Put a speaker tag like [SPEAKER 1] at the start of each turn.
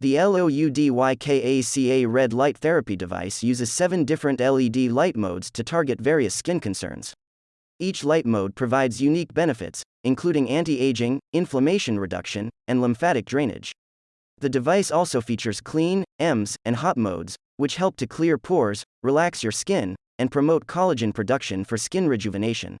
[SPEAKER 1] The LOUDYKACA red light therapy device uses seven different LED light modes to target various skin concerns. Each light mode provides unique benefits, including anti aging, inflammation reduction, and lymphatic drainage. The device also features clean, EMS, and hot modes, which help to clear pores, relax your skin, and promote collagen production for skin rejuvenation.